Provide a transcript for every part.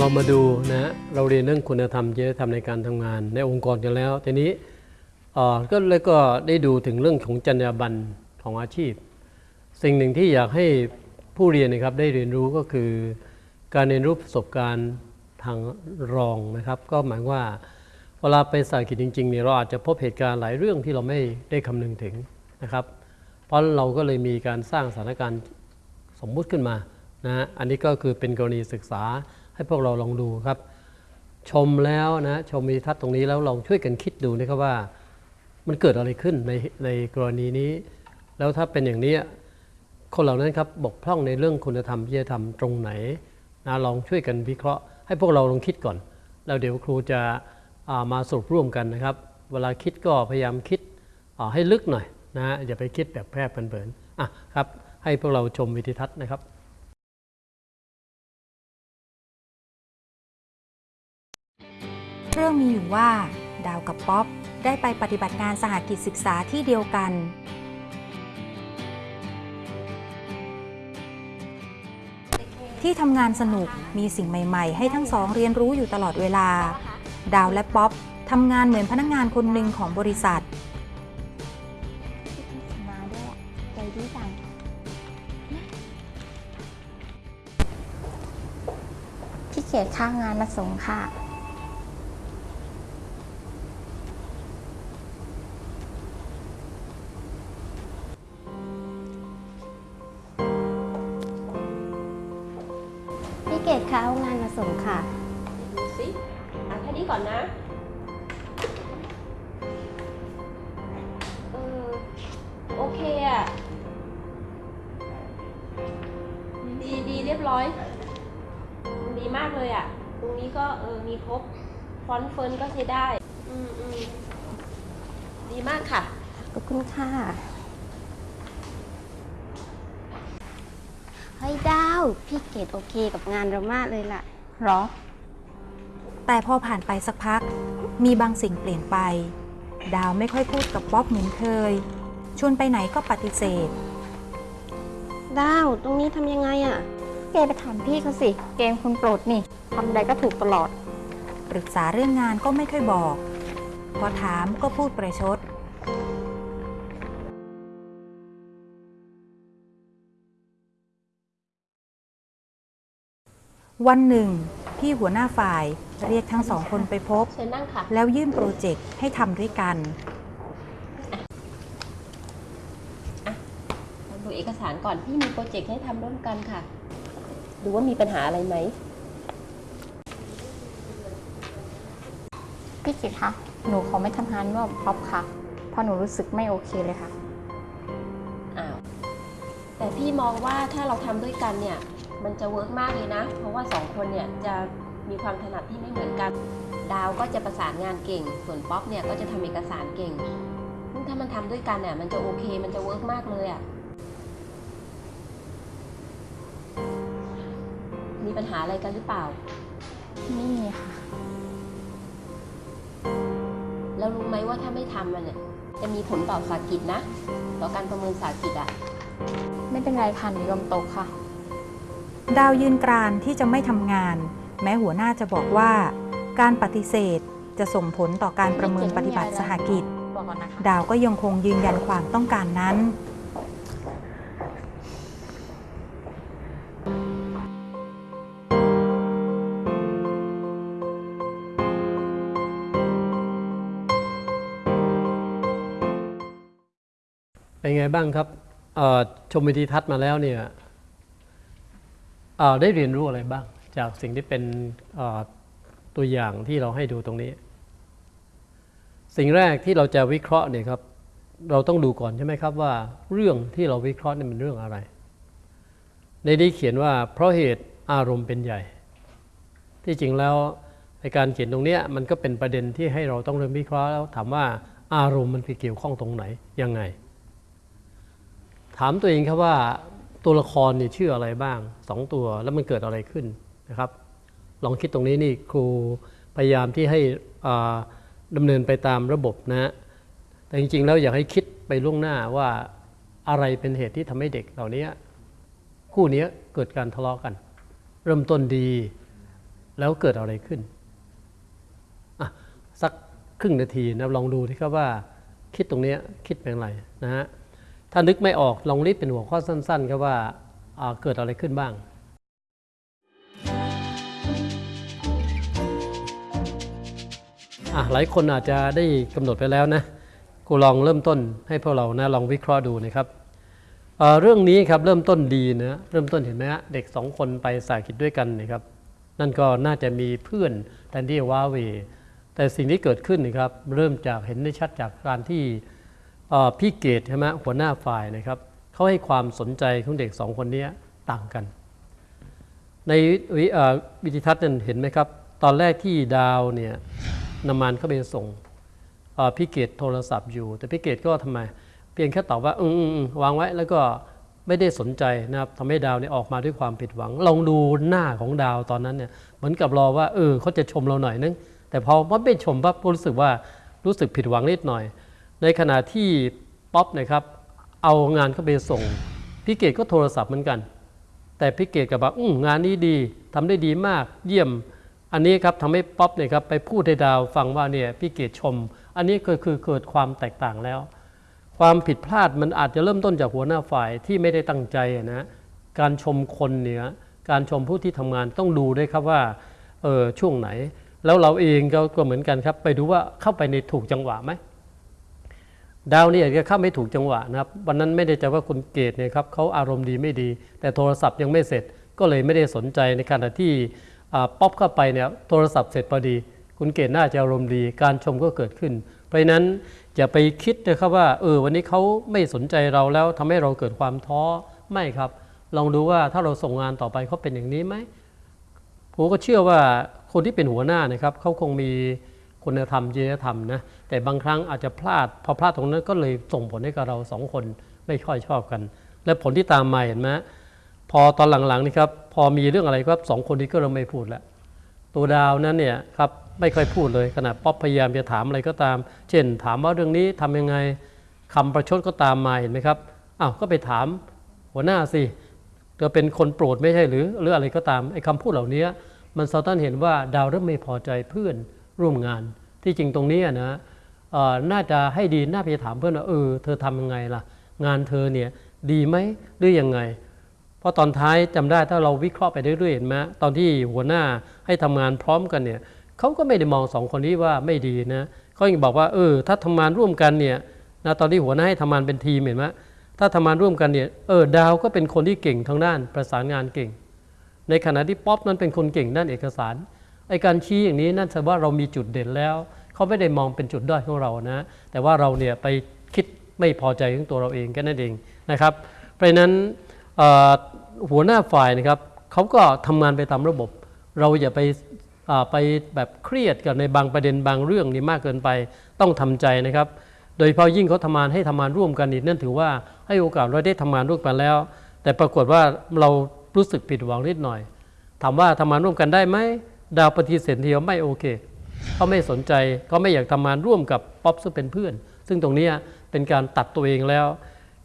เรามาดูนะเราเรียนเรื่องคุณธรรมจริยธรรมในการทำงานในองค์กรกันแล้วทีนี้ก็เลยก็ได้ดูถึงเรื่องของจรรยาบรรณของอาชีพ สิ่งหนึ่งที่อยากให้ผู้เรียนนะครับได้เรียนรู้ก็คือ การเรียนรู้ประสบการณ์ทางรองนะครับ ก็หมายว่าเวลาไปสายกิจจริงๆเนี่ยเราอาจจะพบเหตุการณ์หลายเรื่องที่เราไม่ได้คำนึงถึงนะครับ เพราะเราก็เลยมีการสร้างสถานการณ์สมมุติขึ้นมานะอันนี้ก็คือเป็นกรณีศึกษา ให้พวกเราลองดูครับ ชมแล้วนะชมมีทัศน์ตรงนี้แล้วลองช่วยกันคิดดูนะครับว่า มันเกิดอะไรขึ้นในในกรณีนี้ แล้วถ้าเป็นอย่างนี้คนเหล่านั้นครับบกพร่องในเรื่องคุณธรรมจริยธรรมตรงไหนนะลองช่วยกันวิเคราะห์ ให้พวกเราลองคิดก่อน แล้วเดี๋ยวครูจะามาสรุปร่วมกันนะครับ เวลาคิดก็พยายามคิดให้ลึกหน่อยนะอย่าไปคิดแบบแพร่เพลินๆอะครับให้พวกเราชมวิดีทัศน์นะครับ เรื่องมีอยู่ว่า ดาวกับป๊อปได้ไปปฏิบัติงานสหกิจศึกษาที่เดียวกัน ที่ทำงานสนุกมีสิ่งใหม่ ๆ ให้ทั้งสองเรียนรู้อยู่ตลอดเวลา ดาวและป๊อปทำงานเหมือนพนักงานคนหนึ่งของบริษัท มาด้วยใจดีจังพี่เกดข้างงานมาส่งค่ะ พี่เกดคะเอางานมาส่งค่ะ ดูสิอะแค่นี้ก่อนนะ เออ โอเคอะดีดีเรียบร้อย ดีมากเลยอะตรงนี้ก็เออ มีครบ ฟอนต์เฟิร์นก็ใช้ได้ อืมอืมดีมากค่ะ ขอบคุณค่ะ เฮ้ยดาว พี่เกดโอเคกับงานเรามากเลยล่ะ หรอ แต่พอผ่านไปสักพัก มีบางสิ่งเปลี่ยนไป ดาวไม่ค่อยพูดกับป๊อปเหมือนเคย ชวนไปไหนก็ปฏิเสธ ดาว ตรงนี้ทำยังไงอะ่ะ เกไปถามพี่เขาสิ เกมคุณโปรดนี่ทำใดก็ถูกตลอด ปรึกษาเรื่องงานก็ไม่ค่อยบอก พอถามก็พูดประชด วันหนึ่ง พี่หัวหน้าฝ่ายเรียกทั้งสองคนไปพบ เชิญนั่งค่ะ แล้วยื่นโปรเจกต์ให้ทำด้วยกันมาดูเอกสารก่อน พี่มีโปรเจกต์ให้ทำร่วมกันค่ะ ดูว่ามีปัญหาอะไรไหม พี่เกดคะ หนูขอไม่ทำงานร่วมป๊อปค่ะ เพราะหนูรู้สึกไม่โอเคเลยค่ะ อ้าว แต่พี่มองว่าถ้าเราทำด้วยกันเนี่ย มันจะ work มากเลยนะ เพราะว่าสองคนเนี่ยจะมีความถนัดที่ไม่เหมือนกัน ดาวก็จะประสานงานเก่ง ส่วนป๊อปเนี่ยก็จะทำเอกสารเก่งซึ่งถ้ามันทำด้วยกันเนี่ยมันจะโอเค มันจะ work มากเลยอะ มีปัญหาอะไรกันหรือเปล่า ไม่มีค่ะ แล้วรู้ไหมว่าถ้าไม่ทำมันเนี่ยจะมีผลต่อสากิจนะ ต่อการประเมินสากิจอะไม่เป็นไรค่ะหนูยอมตกค่ะ ดาวยืนกรานที่จะไม่ทำงาน แม้หัวหน้าจะบอกว่า การปฏิเสธจะส่งผลต่อการประเมินปฏิบัติสหกิจ ดาวก็ยังคงยืนยันความต้องการนั้น เป็นไงบ้างครับชมวิดีทัศน์มาแล้วเนี่ย ได้เรียนรู้อะไรบ้าง จากสิ่งที่เป็นตัวอย่างที่เราให้ดูตรงนี้ สิ่งแรกที่เราจะวิเคราะห์เนี่ยครับ เราต้องดูก่อนใช่ไหมครับว่า เรื่องที่เราวิเคราะห์นี่มันเรื่องอะไร ในนี้เขียนว่าเพราะเหตุอารมณ์เป็นใหญ่ ที่จริงแล้วในการเขียนตรงนี้มันก็เป็นประเด็นที่ให้เราต้องเริ่มวิเคราะห์แล้วถามว่าอารมณ์มันไปเกี่ยวข้องตรงไหนยังไง ถามตัวเองครับว่า ตัวละครเนี่ยชื่ออะไรบ้างสองตัวแล้วมันเกิดอะไรขึ้นนะครับ ลองคิดตรงนี้นี่ครูพยายามที่ให้ดำเนินไปตามระบบนะ แต่จริงๆ แล้วอยากให้คิดไปล่วงหน้าว่าอะไรเป็นเหตุที่ทำให้เด็กเหล่านี้คู่นี้เกิดการทะเลาะกัน เริ่มต้นดีแล้วเกิดอะไรขึ้นสักครึ่งนาทีนะลองดูที่ครับว่าคิดตรงเนี้ยคิดเป็นไรนะฮะ ถ้านึกไม่ออกลองรีบเป็นหัวข้อสั้นๆครับว่าอ่าเกิดอะไรขึ้นบ้าง หลายคนอาจจะได้กำหนดไปแล้วนะกูลองเริ่มต้นให้พวกเรานะลองวิเคราะห์ดูนะครับเเรื่องนี้ครับเริ่มต้นดีนะเริ่มต้นเห็นไหมฮะเด็กสองคนไปสากิจด้วยกันนะครับ นั่นก็น่าจะมีเพื่อนแทนที่ว้าเวแต่สิ่งที่เกิดขึ้นนะครับเริ่มจากเห็นได้ชัดจากการที่ พี่เกดใช่ไหมหัวหน้าฝ่ายนะครับเขาให้ความสนใจของเด็กสองคนนี้ต่างกัน ในวิวิดิทัศน์นั้นเห็นไหมครับ ตอนแรกที่ดาวเนี่ยนำมันเข้าไปส่งพี่เกดโทรศัพท์อยู่ แต่พี่เกดก็ทำไม เพียงแค่ตอบว่าอืมอืมอืมวางไว้แล้วก็ไม่ได้สนใจนะครับทำให้ดาวเนี่ยออกมาด้วยความผิดหวัง ลองดูหน้าของดาวตอนนั้นเนี่ยเหมือนกับรอว่าเออเขาจะชมเราหน่อยนึงแต่พอว่าไม่ชมปั๊บก็รู้สึกว่ารู้สึกผิดหวังนิดหน่อย ในขณะที่ป๊อปนะครับเอางานเข้าไปส่งพี่เกดก็โทรศัพท์เหมือนกัน แต่พี่เกดกับบอกอืงานนี้ดีทำได้ดีมากเยี่ยม อันนี้ครับทำให้ป๊อปเนี่ยครับไปพูดให้ดาวฟังว่าเนี่ยพี่เกดชม อันนี้ก็คือเกิดความแตกต่างแล้ว ความผิดพลาดมันอาจจะเริ่มต้นจากหัวหน้าฝ่ายที่ไม่ได้ตั้งใจนะการชมคนเนี่ยการชมผู้ที่ทำงานต้องดูด้วยครับว่าเออช่วงไหน แล้วเราเองก็เหมือนกันครับ ไปดูว่าเข้าไปในถูกจังหวะไหม ดาวนี่อาจจะเข้าไม่ถูกจังหวะนะครับ วันนั้นไม่ได้จะว่าคุณเกตเนี่ยครับเขาอารมณ์ดีไม่ดี แต่โทรศัพท์ยังไม่เสร็จก็เลยไม่ได้สนใจในขณะที่ป๊อปเข้าไปเนี่ยโทรศัพท์เสร็จพอดี คุณเกตน่าจะอารมณ์ดีการชมก็เกิดขึ้น เพราะนั้นอย่าไปคิดนะครับว่าเออวันนี้เขาไม่สนใจเราแล้วทำให้เราเกิดความท้อไม่ครับ ลองดูว่าถ้าเราส่งงานต่อไปเขาเป็นอย่างนี้ไหมผมก็เชื่อว่าคนที่เป็นหัวหน้านะครับเขาคงมี คุณธรรมจริยธรรมนะแต่บางครั้งอาจจะพลาด พอพลาดตรงนั้นก็เลยส่งผลให้กับเราสองคนไม่ค่อยชอบกัน และผลที่ตามมาเห็นไหมพอตอนหลังๆนี่ครับพอมีเรื่องอะไรครับสองคนนี้ก็เริ่มไม่พูดแล้วตัวดาวนั้นเนี่ยครับไม่ค่อยพูดเลยขณะป๊อปพยายามจะถามอะไรก็ตาม เช่น ถามว่าเรื่องนี้ทำยังไงคำประชดก็ตามมาเห็นไหมครับอ้าวก็ไปถามหัวหน้าสิเธอเป็นคนโปรดไม่ใช่หรือหรืออะไรก็ตามไอ้คำพูดเหล่านี้มันสะท้อนเห็นว่าดาวเริ่มไม่พอใจเพื่อน ร่วมงาน ที่จริงตรงนี้นะน่าจะให้ดีน่าไปถามเพื่อนว่าเออเธอทำยังไงล่ะ งานเธอเนี่ยดีไหมหรือยังไง เพราะตอนท้ายจำได้ถ้าเราวิเคราะห์ไปเรื่อยๆเห็นไหมตอนที่หัวหน้าให้ทำงานพร้อมกันเนี่ยเขาก็ไม่ได้มองสองคนนี้ว่าไม่ดีนะเขายังบอกว่าเออถ้าทำงานร่วมกันเนี่ยนะตอนที่หัวหน้าให้ทำงานเป็นทีมเห็นไหมถ้าทำงานร่วมกันเนี่ยเออดาวก็เป็นคนที่เก่งทางด้านประสานงานเก่ง ในขณะที่ป๊อปนั้นเป็นคนเก่งด้านเอกสาร ไอการชี้อย่างนี้นั่นแสดงว่าเรามีจุดเด่นแล้ว เขาไม่ได้มองเป็นจุดด้อยของเรานะ แต่ว่าเราเนี่ยไปคิดไม่พอใจของตัวเราเองแค่นั้นเองนะครับ เพราะนั้นหัวหน้าฝ่ายนะครับเขาก็ทำงานไปตามระบบ เราอย่าไปาไปแบบเครียดกับในบางประเด็นบางเรื่องนี่มากเกินไปต้องทำใจนะครับ โดยเฉพาะยิ่งเขาทำงานให้ทำงานร่วมกันนี่นั่นถือว่าให้โอกาสเราได้ทำงานร่วมกันแล้ว แต่ปรากฏว่าเรารู้สึกผิดหวังนิดหน่อย ถามว่าทำงานร่วมกันได้ไหม ดาวปฏิเสธทีเดียวไม่โอเคเขาไม่สนใจเขาไม่อยากทำงานร่วมกับป๊อปซึ่งเป็นเพื่อน ซึ่งตรงนี้เป็นการตัดตัวเองแล้ว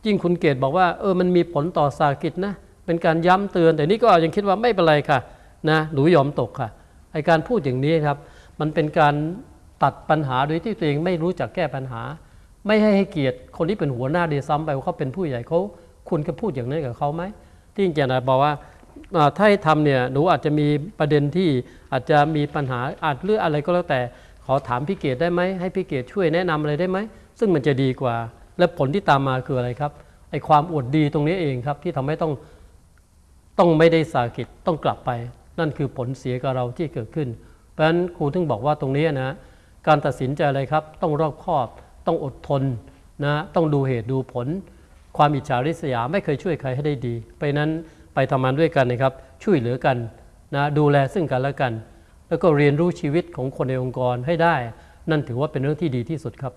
ยิ่งคุณเกตบอกว่าเออมันมีผลต่อสากิจนะเป็นการย้ำเตือน แต่นี่ก็ยังคิดว่าไม่เป็นไรค่ะนะหนูยอมตกค่ะไอการพูดอย่างนี้ครับ มันเป็นการตัดปัญหาโดยที่ตัวเองไม่รู้จักแก้ปัญหา ไม่ให้ให้เกียรติคนที่เป็นหัวหน้าเดซ้ำไปว่าเขาเป็นผู้ใหญ่เขาคุณก็พูดอย่างนั้นกับเขาไหมที่จริงๆนะบอกว่า ถ้าให้ทำเนี่ยหนูอาจจะมีประเด็นที่อาจจะมีปัญหาอาจเรื่องอะไรก็แล้วแต่ ขอถามพี่เกดได้ไหมให้พี่เกดช่วยแนะนำอะไรได้ไหมซึ่งมันจะดีกว่า และผลที่ตามมาคืออะไรครับไอความอวดดีตรงนี้เองครับ ที่ทำให้ต้องต้องไม่ได้สากิจต้องกลับไป นั่นคือผลเสียกับเราที่เกิดขึ้น เพราะฉะนั้นครูถึงบอกว่าตรงนี้นะการตัดสินใจอะไรครับ ต้องรอบคอบ ต้องอดทนนะต้องดูเหตุดูผล ความอิจฉาริษยาไม่เคยช่วยใครให้ได้ดีไปนั้น ไปทำงานด้วยกันนะครับ ช่วยเหลือกันนะดูแลซึ่งกันและกัน แล้วก็เรียนรู้ชีวิตของคนในองค์กรให้ได้ นั่นถือว่าเป็นเรื่องที่ดีที่สุดครับ